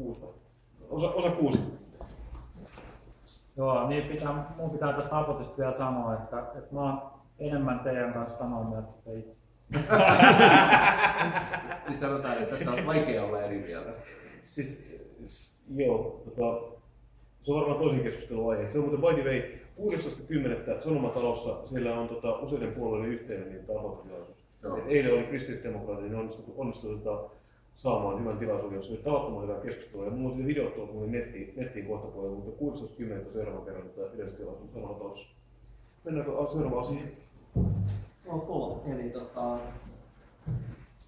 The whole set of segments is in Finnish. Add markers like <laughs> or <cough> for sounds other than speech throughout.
kuusi osa, osa kuusi. Joo, niin pitää, mun pitää tästä apotista vielä sanoa, että, että mä oon enemmän teidän kanssa samaa mieltä kuin itse. <laughs> siis sanotaan, että tästä on vaikea olla eri mieltä. Siis, joo, tota, se on varmaan toisen keskustelun aihe. Se on muuten by the way, 16.10. Sanomatalossa siellä on tota, useiden puolueiden yhteinen niin tavoitetilaisuus. Eilen oli kristillisdemokraatit, niin onnistui, onnistui tota, saamaan hyvän tilaisuuden, jossa oli tavattoman hyvää keskustelua. Ja mulla on videot tuossa mun nettiin, nettiin kohta puolella, mutta 16.10. seuraavan kerran tätä yleistilaisuus Sanomatalossa. Mennäänkö seuraavaan asiaan? Ok, eli tota,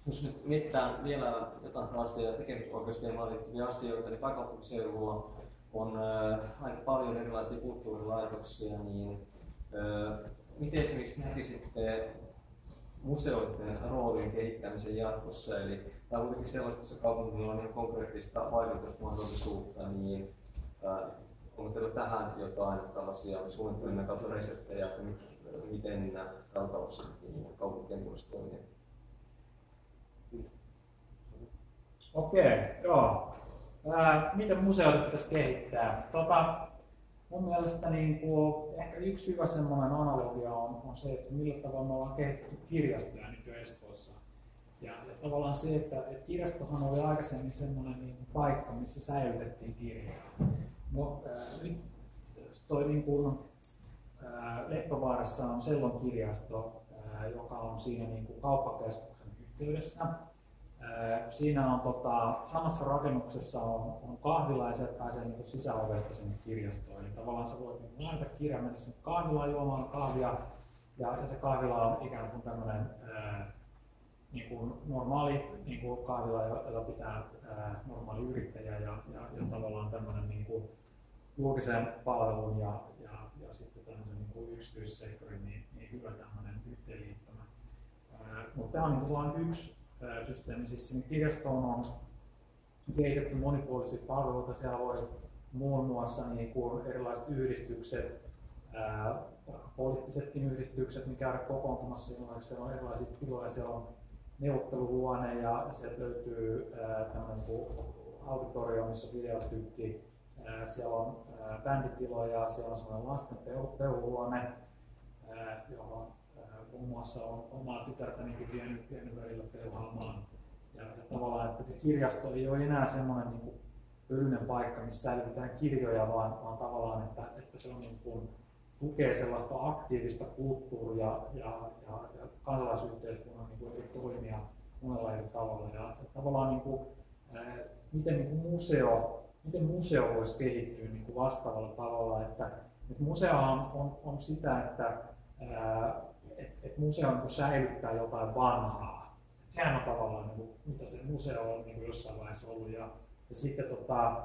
jos nyt mietitään vielä jotain tällaisia tekemisoikeusteemaan liittyviä asioita, niin pääkaupunkiseudulla on äh, aika paljon erilaisia kulttuurilaitoksia, niin äh, miten esimerkiksi näkisitte museoiden roolin kehittämisen jatkossa? Eli tämä on kuitenkin sellaista, että kaupungilla on ihan konkreettista vaikutusmahdollisuutta, niin äh, onko teillä tähän jotain tällaisia suunnitelmia kautta reseptejä, että miten tältä osin niin kaupunkien tulisi toimia? Okei, joo. Ää, miten museoita pitäisi kehittää? Tota, mun mielestä niin kuin, ehkä yksi hyvä analogia on, on se, että millä tavalla me ollaan kehitetty kirjastoja nyt Espoossa. Ja, ja tavallaan se, että, että kirjastohan oli aikaisemmin semmoinen niin kuin paikka, missä säilytettiin kirjoja. No, ää, nyt toi niin kuin, ää, Leppävaarassa on Sellon kirjasto, ää, joka on siinä niin kuin kauppakeskuksen yhteydessä. Siinä on tota, samassa rakennuksessa on, on kahvila ja sieltä pääsee niin sisäovesta sinne kirjastoon. Eli tavallaan sä voit niin laittaa kirjan mennä sinne kahvilaan juomaan kahvia ja, ja se kahvila on ikään kuin tämmöinen niin kuin normaali niin kuin kahvila, jota pitää ää, normaali yrittäjä ja, ja, ja tavallaan tämmöinen niin kuin julkisen palvelun ja, ja, ja sitten tämmöisen niin kuin yksityissektorin niin, niin hyvä tämmöinen yhteenliittymä. Mutta tämä on niin vain yksi systeemi. Siis sinne kirjastoon on kehitetty monipuolisia palveluita. Siellä voi muun muassa niin kuin erilaiset yhdistykset, ää, poliittisetkin yhdistykset, mikä on kokoontumassa, siellä on erilaisia tiloja, siellä on neuvotteluhuone ja sieltä löytyy tämmöinen auditorio, missä videotykki, siellä on bänditiloja, siellä on semmoinen lasten peuhuone, johon muun muassa on omaa tytärtänikin vienyt, vienyt välillä pelhaamaan. Ja, ja tavallaan, että se kirjasto ei ole enää semmoinen niin kuin paikka, missä säilytetään kirjoja, vaan, vaan tavallaan, että, että se on niin kuin, tukee sellaista aktiivista kulttuuria ja, ja, ja kansalaisyhteiskunnan niin kuin toimia monella eri tavalla. Ja, ja tavallaan niin kuin, ää, miten niin kuin museo, miten museo voisi kehittyä niin kuin vastaavalla tavalla, että, että museo on, on, on sitä, että ää, että et museo niin säilyttää jotain vanhaa. Et sehän on tavallaan niin kuin, mitä se museo on niin kuin jossain vaiheessa ollut. Ja, ja sitten tota,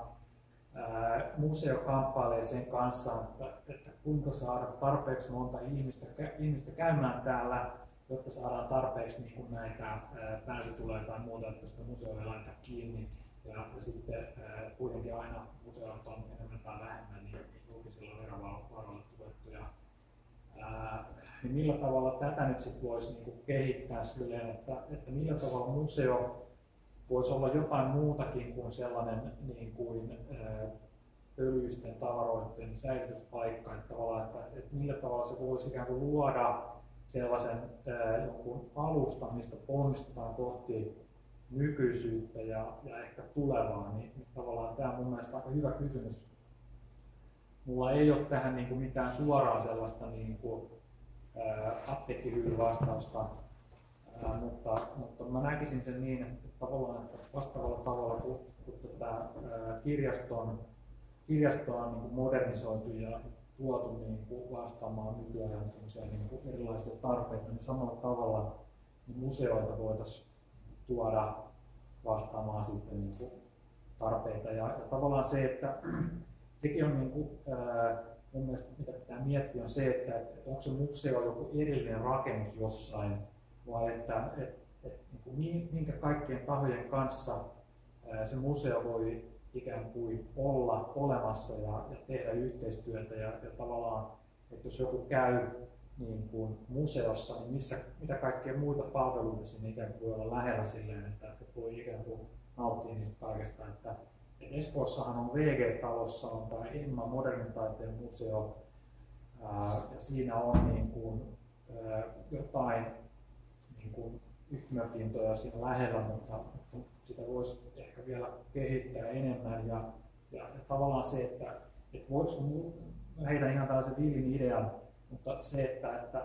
museo kamppailee sen kanssa, että, että kuinka saada tarpeeksi monta ihmistä, ihmistä käymään täällä, jotta saadaan tarpeeksi niin kuin näitä ää, pääsytuloja tai muuta, että sitä museoa ei laita kiinni. Ja, ja sitten kuitenkin aina museot on enemmän tai vähemmän niin julkisilla verovaroilla tuettu. Ja, ää, niin millä tavalla tätä nyt sitten voisi niinku kehittää silleen, että, että millä tavalla museo voisi olla jotain muutakin kuin sellainen niin kuin, öljyisten tavaroiden säilytyspaikka, että, että, että millä tavalla se voisi ikään kuin luoda sellaisen ää, jonkun alustan, mistä ponnistetaan kohti nykyisyyttä ja, ja ehkä tulevaa, niin, niin tavallaan tämä on mun mielestä aika hyvä kysymys. Mulla ei ole tähän niin kuin mitään suoraa sellaista niin kuin, apteekkihyydy vastausta, mutta, mutta mä näkisin sen niin, että tavallaan että vastaavalla tavalla kun, kun tätä kirjaston, kirjastoa on niin modernisoitu ja tuotu niin kuin vastaamaan nykyajan niin kuin erilaisia tarpeita, niin samalla tavalla niin museoita voitaisiin tuoda vastaamaan sitten niin kuin tarpeita. Ja, ja tavallaan se, että <clears throat> sekin on niin kuin, ää, mun mielestä mitä pitää miettiä on se, että, että onko se museo joku erillinen rakennus jossain, vai että, että, että niin kuin minkä kaikkien tahojen kanssa se museo voi ikään kuin olla olemassa ja, ja tehdä yhteistyötä ja, ja tavallaan, että jos joku käy niin kuin museossa, niin missä, mitä kaikkia muita palveluita sinne ikään kuin voi olla lähellä silleen, että, että voi ikään kuin nauttia niistä kaikesta, että, Espoossahan on VG-talossa on tämä Emma modernin taiteen museo, ää, ja siinä on niin kuin, ää, jotain niin kuin yhtymäpintoja siinä lähellä, mutta, sitä voisi ehkä vielä kehittää enemmän. Ja, ja, ja tavallaan se, että, että voiko heitä ihan tällaisen villin idean, mutta se, että, että,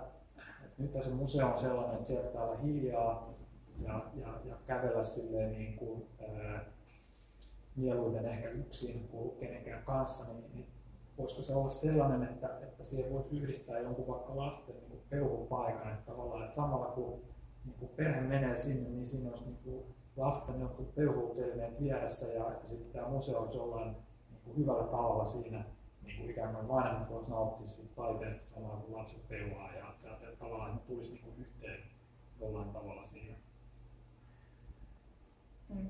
että nyt se museo on sellainen, että sieltä täällä hiljaa ja, ja, ja kävellä silleen niin kuin, ää, mieluiten ehkä yksin kuin kenenkään kanssa, niin, niin voisiko se olla sellainen, että, että siihen voisi yhdistää jonkun vaikka lasten niin peuhupaikan, että tavallaan, että samalla kun, niin kun perhe menee sinne, niin siinä olisi niin kuin lasten jotkut peuhuutelineet vieressä ja, sitten tämä museo olisi jollain niin kuin hyvällä tavalla siinä, niin kuin ikään kuin vanhemmat voisi nauttia siitä taiteesta samalla kun lapset peuhaa ja, ja, ja tavallaan ne tulisi niin kuin yhteen jollain tavalla siinä. Mm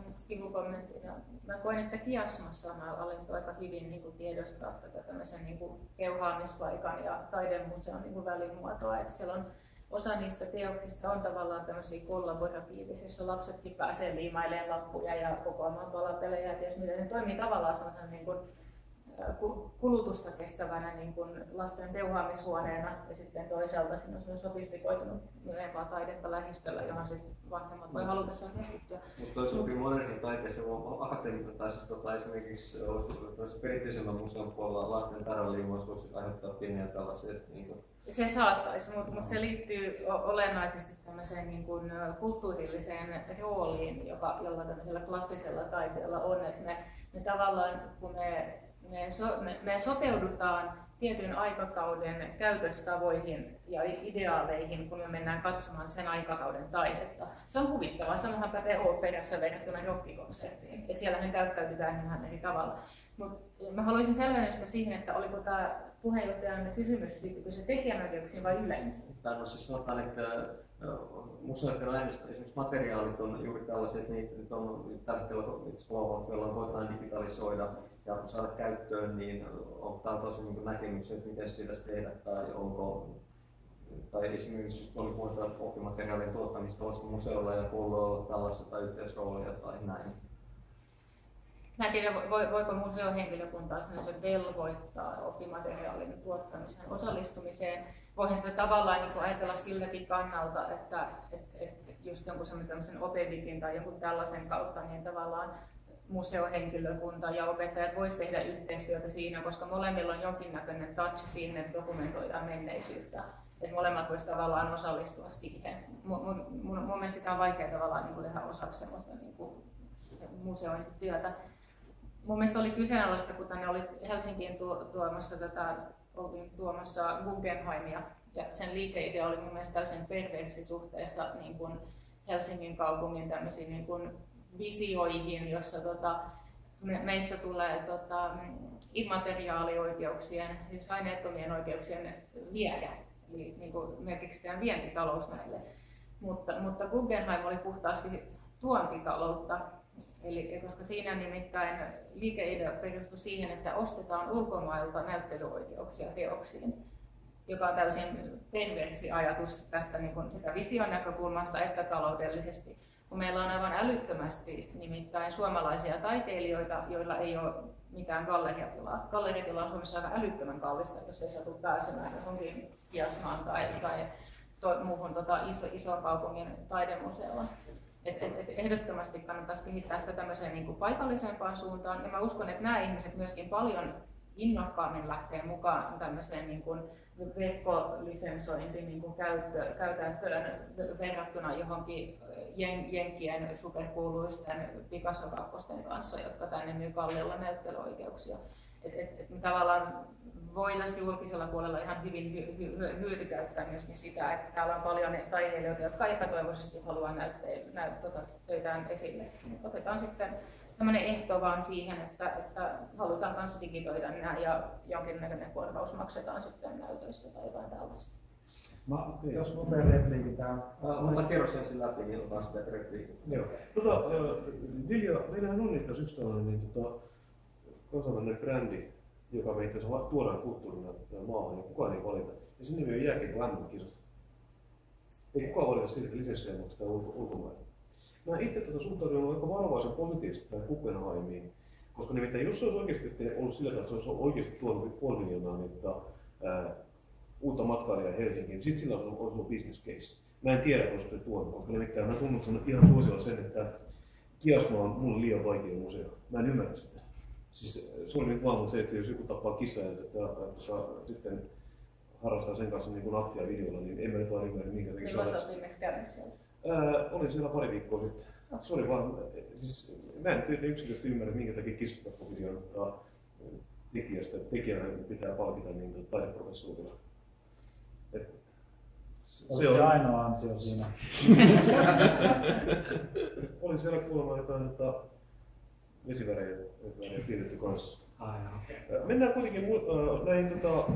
ihan sivukommenttina. Mä koen, että kiasmassa on alettu aika hyvin niin kuin tiedostaa tätä tämmöisen niin kuin keuhaamispaikan ja taidemuseon niin kuin välimuotoa. Että siellä on osa niistä teoksista on tavallaan tämmöisiä kollaboratiivisia, joissa lapsetkin pääsee liimailemaan lappuja ja kokoamaan palapelejä ja ties mitä. Ne toimii tavallaan sellaisen niin kuin kulutusta kestävänä niin kuin lasten teuhaamishuoneena ja sitten toisaalta siinä on sofistikoitunut myöhempää taidetta lähistöllä, johon sitten vanhemmat voi halutessaan keskittyä. Mutta toisaalta modernin taiteessa akateemitaisessa tota, esimerkiksi perinteisellä museon puolella lasten tarvaliimaus voisi aiheuttaa pieniä tällaisia niin kuin se saattaisi, mutta mut se liittyy olennaisesti tämmöiseen niin kuin kulttuurilliseen rooliin, joka, jolla tämmöisellä klassisella taiteella on. Että me, me tavallaan, kun me me, so, me, me sopeudutaan tietyn aikakauden käytöstavoihin ja ideaaleihin, kun me mennään katsomaan sen aikakauden taidetta. Se on huvittavaa. Samahan pätee oopperassa verrattuna rockikonserttiin. Ja siellä ne käyttäytytään ihan eri tavalla. Mutta mä haluaisin selvennystä siihen, että oliko tämä puheenjohtajan kysymys, liittyykö se tekijänoikeuksiin vai on siis sanotaan, että museoiden aineista esimerkiksi materiaalit on juuri tällaiset, että niitä nyt on tällä hetkellä jolla voidaan digitalisoida ja saada käyttöön, niin on tosi niin näkemys, että miten se pitäisi tehdä tai onko tai esimerkiksi jos oli puhuta oppimateriaalien tuottamista, olisiko museolla ja kouluilla tällaista tai yhteisroolia tai näin. Mä en tiedä, voiko museohenkilökuntaa se velvoittaa oppimateriaalin tuottamiseen osallistumiseen. Voihan sitä tavallaan niin ajatella siltäkin kannalta, että, että, että just jonkun semmoisen opevikin tai jonkun tällaisen kautta, niin tavallaan museohenkilökunta ja opettajat voisivat tehdä yhteistyötä siinä, koska molemmilla on jonkinnäköinen touch siihen, että dokumentoidaan menneisyyttä. Että molemmat voisivat tavallaan osallistua siihen. Mun, mun, mun, mielestä sitä on vaikea tavallaan niin tehdä osaksi sellaista niin kuin museon työtä. Mun mielestä oli kyseenalaista, kun tänne oli Helsinkiin tuomassa tätä, oltiin tuomassa Guggenheimia, ja sen liikeidea oli mun mielestä täysin perveeksi suhteessa niin kuin Helsingin kaupungin tämmöisiin niin kuin visioihin, jossa tota, me, meistä tulee tota, immateriaalioikeuksien, siis aineettomien oikeuksien viejä, eli niin kuin me keksitään vientitalous näille. Mutta, mutta Guggenheim oli puhtaasti tuontitaloutta, Eli, koska siinä nimittäin liikeidea perustui siihen, että ostetaan ulkomailta näyttelyoikeuksia teoksiin, joka on täysin perversi ajatus tästä niin kuin sekä vision näkökulmasta että taloudellisesti kun meillä on aivan älyttömästi nimittäin suomalaisia taiteilijoita, joilla ei ole mitään galleriatilaa. Galleriatila on Suomessa aivan älyttömän kallista, jos ei satu pääsemään johonkin Kiasmaan tai, tai to, muuhun tota, iso, iso kaupungin taidemuseoon. Et, et, et ehdottomasti kannattaisi kehittää sitä tämmöiseen niin kuin paikallisempaan suuntaan. Ja mä uskon, että nämä ihmiset myöskin paljon innokkaammin lähtee mukaan tämmöiseen niin kuin verkkolisensointi niin kuin käyttö, käytäntöön verrattuna johonkin jen, Jenkkien superkuuluisten Picasso kanssa, jotka tänne myy kalliilla näyttelyoikeuksia. Et, et, et me tavallaan voitaisiin julkisella puolella ihan hyvin hy, hy, hy, hyötykäyttää myöskin sitä, että täällä on paljon taiteilijoita, jotka epätoivoisesti haluaa näyttää, näyttää tota töitään esille. Otetaan sitten tämmöinen ehto vaan siihen, että, että halutaan myös digitoida nämä ja jonkinnäköinen korvaus maksetaan sitten näytöistä tai jotain tällaista. Mä, jos nopein repliikki tähän. Mutta kerro sen sen läpi, niin otan sitä repliikkiä. Joo. Tota, Dilja, meillähän on nyt yksi tällainen niin, tota, kansainvälinen brändi, joka me itse tuodaan kulttuurina maahan, ja kukaan ei valita. Ja sen nimi on jääkiekko MM-kisat. Ei kukaan valita siitä, että lisenssiä maksetaan ulko- ulkomaille. mä itse tuota suhtaudun aika varovaisen positiivisesti tähän Guggenheimiin, koska nimittäin jos se olisi oikeasti ollut sillä tavalla, että se olisi oikeasti tuonut puoli miljoonaa niin, tota, ää, uutta matkailijaa Helsinkiin, niin sitten sillä olisi ollut business case. Mä en tiedä, koska se tuonut, koska nimittäin mä tunnustan ihan suosiolla sen, että Kiasma on mulle liian vaikea museo. Mä en ymmärrä sitä. Siis se nyt vaan mutta se, että jos joku tappaa kissaa ja että, että, että sitten harrastaa sen kanssa niin kuin aktia videolla, niin en mä nyt vaan ymmärrä, minkä takia Milloin sä viimeksi käynyt siellä? Ää, olin siellä pari viikkoa sitten. Se oli vaan, siis mä en nyt yksinkertaisesti ymmärrä, minkä takia kissatappovideon ottaa tekijästä, tekijänä pitää palkita niin taideprofessuurilla. Et se, Oliko se ainoa ansio siinä? <laughs> oli siellä kuulemma jotain tota, vesivärejä, värejä piirretty kanssa. Okei. Ää, Mennään kuitenkin näihin, tota,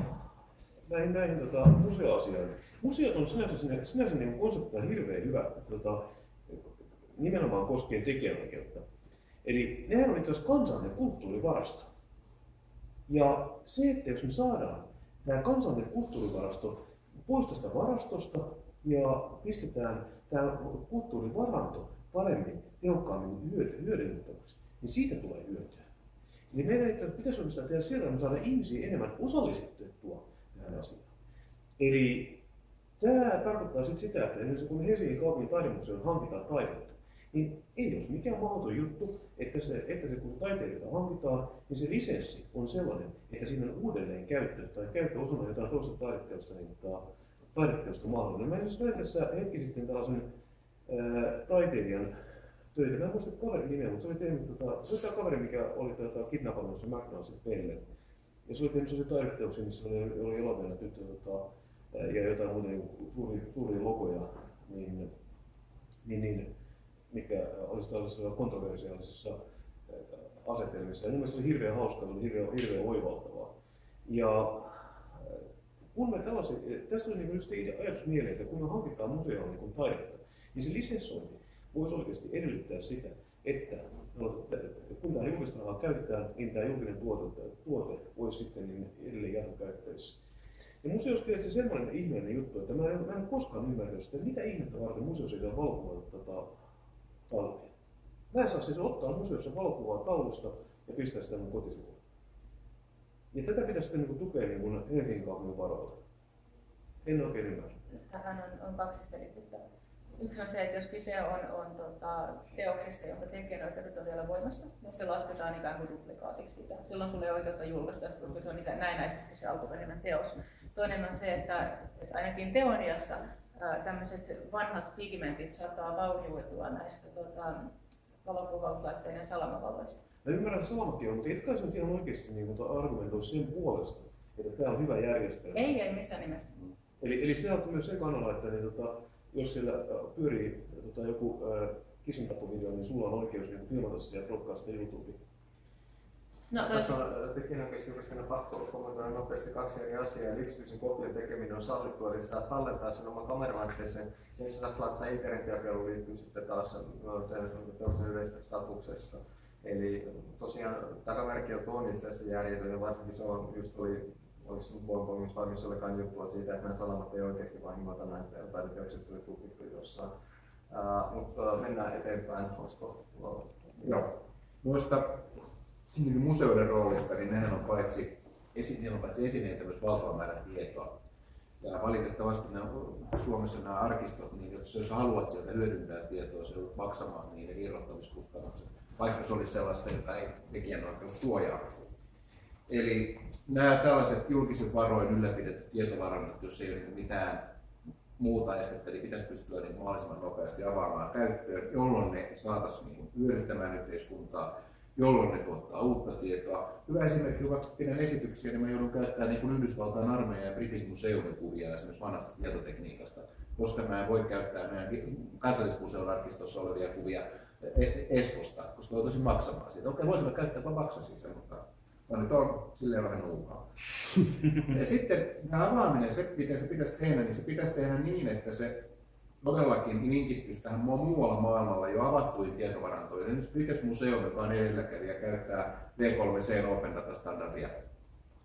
näihin, näihin tota, museoasioihin. Museot on sinänsä, sinä- sinänsä niin konseptina hirveän hyvä, tota, nimenomaan koskien tekijänoikeutta. Eli nehän on itse asiassa kansallinen kulttuurivarasto. Ja se, että jos me saadaan tämä kansallinen kulttuurivarasto pois tästä varastosta ja pistetään tämä kulttuurivaranto paremmin, tehokkaammin hyödy- hyödynnettäväksi, niin siitä tulee hyötyä. Eli meidän itse pitäisi oikeastaan tehdä sillä tavalla, saadaan ihmisiä enemmän osallistettua tähän asiaan. Eli tämä tarkoittaa sitten sitä, että esimerkiksi kun Helsingin kaupungin taidemuseon hankitaan taidetta, niin ei olisi mikään mahdoton juttu, että, se, että se, kun taiteilijoita hankitaan, niin se lisenssi on sellainen, että siinä on uudelleen käyttö tai käyttö osana jotain toista taideteosta, niin tota, taideteosta mahdollinen. Mä esimerkiksi näin tässä hetki sitten tällaisen ää, taiteilijan töitä. Mä en muista kaverin nimeä, mutta se oli tehnyt, tota, se oli tämä kaveri, mikä oli tota, kidnappannut sen McDonaldsin pelle. Ja se oli tehnyt sellaisia taideteoksia, missä oli, oli elokuva tyttö tota, ja jotain muuta niin suuria, suuria logoja, niin, niin, niin mikä olisi tällaisessa kontroversiaalisessa ää, asetelmissa. Ja mun mielestä se oli hirveän hauska, oli hirveän, hirveän oivaltavaa. Ja ää, kun me tällaisia, tästä tuli niin just ajatus mieleen, että kun me hankitaan museoon niin taidetta, niin se lisenssointi voisi oikeasti edellyttää sitä, että kun tämä julkista rahaa käytetään, niin tämä julkinen tuote, tuote olisi sitten niin edelleen jatkokäyttävissä. Ja museossa tietysti semmoinen ihmeellinen juttu, että mä en, mä en koskaan ymmärtänyt sitä, mitä ihmettä varten museossa ei saa valokuvata tota, tauluja. Mä en saa siis ottaa museossa valokuvaa taulusta ja pistää sitä mun kotisivulle. Ja tätä pitäisi sitten niin tukea niin kuin Helsingin kaupungin varoilta. En oikein ymmärrä. Tähän on, on kaksi selitystä. Yksi on se, että jos kyse on, on tota, teoksesta, jonka tekijänoikeudet on vielä voimassa, niin se lasketaan ikään kuin duplikaatiksi sitä. Silloin sulle ei oikeutta julkaista, koska se on ikään näennäisesti se alkuperäinen teos. Toinen on se, että, että ainakin teoriassa tämmöiset vanhat pigmentit saattaa vaurioitua näistä tota, valokuvauslaitteiden salamavaloista. Mä ymmärrän salamatkin on, mutta etkä se nyt ihan oikeasti niin argumentoi sen puolesta, että tämä on hyvä järjestelmä. Ei, ei missään nimessä. Eli, eli se on myös se kannalla, että niin, tota, jos siellä pyörii tota, joku kissintapovideo, niin sulla on oikeus niin filmata sitä ja sitä YouTubeen. No, no, Tässä on tekijänoikeusjuristina pakko kommentoida nopeasti kaksi eri asiaa. Eli yksityisen kopion tekeminen on sallittua, eli saa tallentaa sen oman kameralaitteeseen. Sen sä saat laittaa internetjakeluun liittyy sitten taas sen teoksen yleisestä statuksesta. Eli tosiaan takamerkki on tuon itse asiassa järjetön ja varsinkin se on just oli oliko se Bonbongissa vai missä olikaan juttua siitä, että nämä salamat ei oikeasti vahingoita näitä taideteokset tuli tutkittu jossain. Uh, mutta mennään eteenpäin, olisiko Joo. Noista niin museoiden roolista, niin nehän on paitsi, esi, niillä on paitsi esineitä myös valtava määrä tietoa. Ja valitettavasti nämä, Suomessa nämä arkistot, niin jos, jos haluat sieltä hyödyntää tietoa, se joudut maksamaan niiden irrottamiskustannukset, vaikka se olisi sellaista, jota ei tekijänoikeus suojaa. Eli nämä tällaiset julkiset varoin ylläpidetyt tietovarannot, jos ei ole mitään muuta estettä, niin pitäisi pystyä niin mahdollisimman nopeasti avaamaan käyttöön, jolloin ne saataisiin niin hyödyttämään yhteiskuntaa, jolloin ne tuottaa uutta tietoa. Hyvä esimerkki, kun pidän esityksiä, niin mä joudun käyttämään niin kuin Yhdysvaltain armeijan ja British Museumin kuvia esimerkiksi vanhasta tietotekniikasta, koska mä en voi käyttää meidän kansallismuseon arkistossa olevia kuvia Esposta, koska joutuisin maksamaan siitä. Okei, voisimme käyttää, vaan maksasin sen, mutta mä nyt on silleen vähän nuukaa. <laughs> ja sitten tämä avaaminen, se miten se pitäisi tehdä, niin se pitäisi tehdä niin, että se todellakin linkittyisi tähän muualla maailmalla jo avattuihin tietovarantoihin. Esimerkiksi British Museum, joka on edelläkävijä, käyttää V3C Open Data Standardia.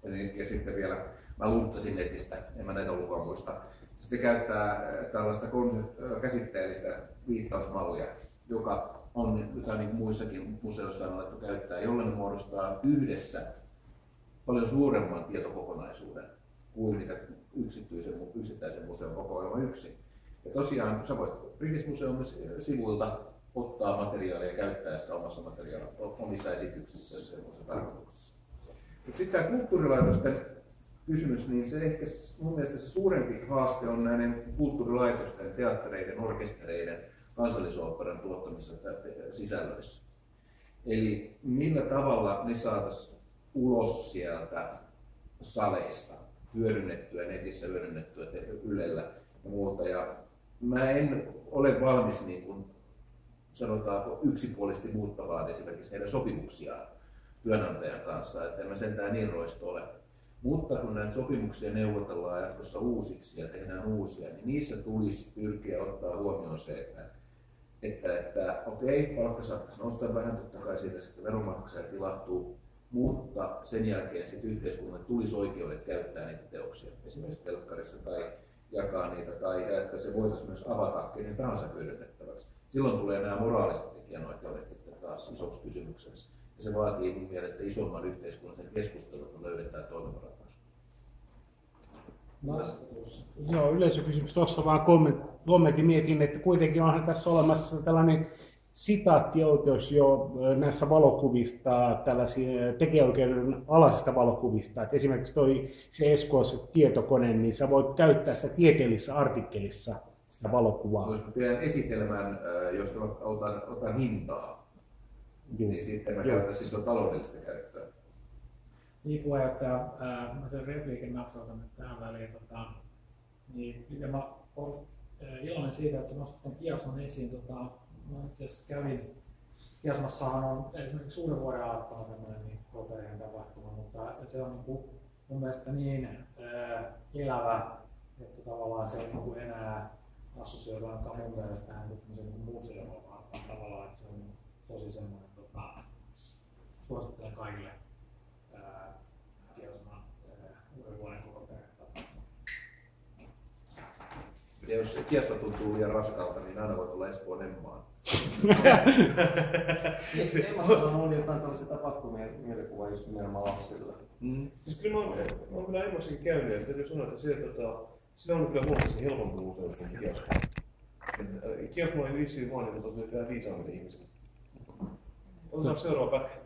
Eli, ja sitten vielä, mä lunttasin netistä, en mä näitä lukua muista. Sitten käyttää tällaista käsitteellistä viittausmallia. joka on, jota niin muissakin museoissa on alettu käyttää, jolla ne muodostaa yhdessä paljon suuremman tietokokonaisuuden kuin mitä yksityisen, yksittäisen museon kokoelma yksin. Ja tosiaan sä voit British Museum sivuilta ottaa materiaalia ja käyttää sitä omassa materiaalissa, omissa esityksissä ja semmoisessa tarkoituksessa. Mutta sitten tämä kulttuurilaitosten kysymys, niin se ehkä mun mielestä se suurempi haaste on näiden kulttuurilaitosten, teattereiden, orkestereiden, kansallisoopperan tuottamissa sisällöissä. Eli millä tavalla ne saataisiin ulos sieltä saleista, hyödynnettyä netissä, hyödynnettyä Ylellä ja muuta. Ja mä en ole valmis niin kuin, sanotaanko yksipuolisesti muuttamaan esimerkiksi heidän sopimuksiaan työnantajan kanssa, että en mä sentään niin roisto ole. Mutta kun näitä sopimuksia neuvotellaan jatkossa uusiksi ja tehdään uusia, niin niissä tulisi pyrkiä ottaa huomioon se, että, että, että okei, palkka saattaisi nostaa vähän, totta kai siitä sitten veronmaksajat ilahtuu, mutta sen jälkeen sitten yhteiskunnalle tulisi oikeudet käyttää niitä teoksia, esimerkiksi telkkarissa tai jakaa niitä, tai että se voitaisiin myös avata kenen tahansa hyödynnettäväksi. Silloin tulee nämä moraaliset tekijänoikeudet sitten taas isoksi kysymykseksi. Ja se vaatii mun mielestä isomman yhteiskunnallisen keskustelun, kun löydetään toimiva ratkaisu. Joo, yleisökysymys tuossa vaan kommentti mietin, että kuitenkin onhan tässä olemassa tällainen sitaattioikeus jo näissä valokuvista, tällaisia tekijäoikeuden alaisista valokuvista. Että esimerkiksi toi se Eskoissa tietokone, niin sä voit käyttää sitä tieteellisessä artikkelissa sitä valokuvaa. Jos mä pidän esitelmän, mä otan, otan hintaa, Joo. niin sitten mä käytän siis on taloudellista käyttöä. Niin puheenjohtaja, mä sen repliikin napsautan nyt tähän väliin. Tota, niin, mä olen iloinen siitä, että sä nostat tämän Kiasman esiin. Tota, mä itse asiassa kävin, Kiasmassahan on esimerkiksi uuden vuoden aattona tämmöinen niin loterien tapahtuma, mutta se on niin kuin, mun mielestä niin ää, elävä, että tavallaan se ei niin kuin enää assosioidu ainakaan mun mielestä tähän niin museoon, vaan tavallaan, että se on tosi semmoinen, tota, suosittelen kaikille Kiasman uuden vuoden koko Ja jos Kiasma tuntuu liian raskalta, niin aina voit olla Espoon Emmaan. <laughs> Emmassa on ollut jotain tällaisia tapahtumia mielikuvaa just nimenomaan lapsille. Mm. Siis kyllä mä oon, mä oon kyllä Emmassakin käynyt ja täytyy sanoa, että se, tota, se on kyllä huomattavasti helpompi museo kuin Kiasma. Kiasma oli vissiin vaan niin tosi vähän viisaammille ihmisille. Otetaan seuraava pätkä.